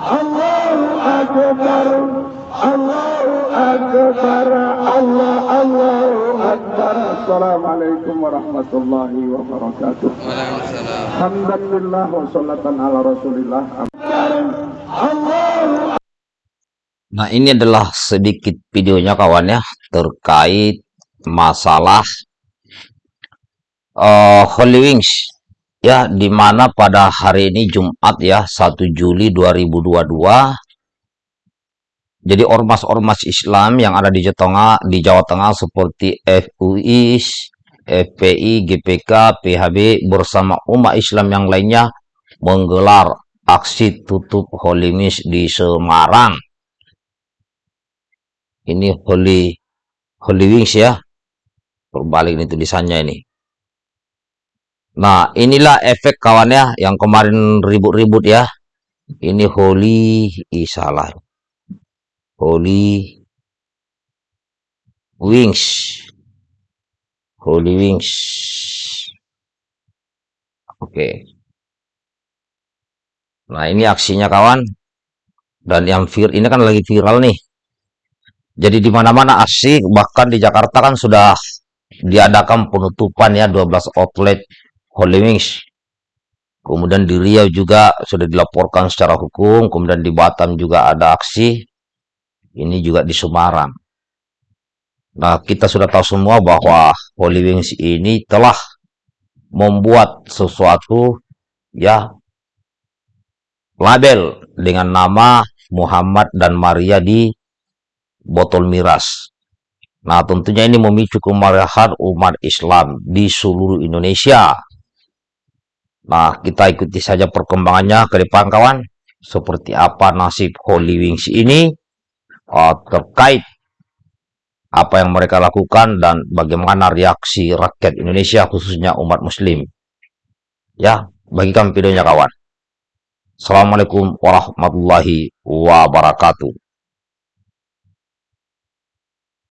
Allahu Akbar Allahu Akbar Allah Allahu Akbar. Assalamualaikum warahmatullahi wabarakatuh. Waalaikumsalam. Alhamdulillah wa salatan ala rasulillah. Allahu Nah, ini adalah sedikit videonya kawan ya terkait masalah eh, Holy Wings ya di mana pada hari ini Jumat ya 1 Juli 2022 jadi ormas-ormas Islam yang ada di Jawa Tengah di Jawa Tengah seperti FUI, FPI, GPK, PHB bersama umat Islam yang lainnya menggelar aksi tutup Holy Wings di Semarang ini Holy Holy Wings ya. Berbalik ini tulisannya ini. Nah, inilah efek kawannya yang kemarin ribut-ribut ya. Ini Holy ih, salah. Holy Wings. Holy Wings. Oke. Nah, ini aksinya kawan. Dan yang vir ini kan lagi viral nih. Jadi di mana-mana asik, bahkan di Jakarta kan sudah diadakan penutupan ya 12 outlet Holy Wings. Kemudian di Riau juga sudah dilaporkan secara hukum, kemudian di Batam juga ada aksi. Ini juga di Semarang. Nah, kita sudah tahu semua bahwa Holy Wings ini telah membuat sesuatu ya label dengan nama Muhammad dan Maria di botol miras. Nah, tentunya ini memicu kemarahan umat Islam di seluruh Indonesia. Nah, kita ikuti saja perkembangannya ke depan kawan. Seperti apa nasib Holy Wings ini uh, terkait apa yang mereka lakukan dan bagaimana reaksi rakyat Indonesia khususnya umat muslim. Ya, bagikan videonya kawan. Assalamualaikum warahmatullahi wabarakatuh.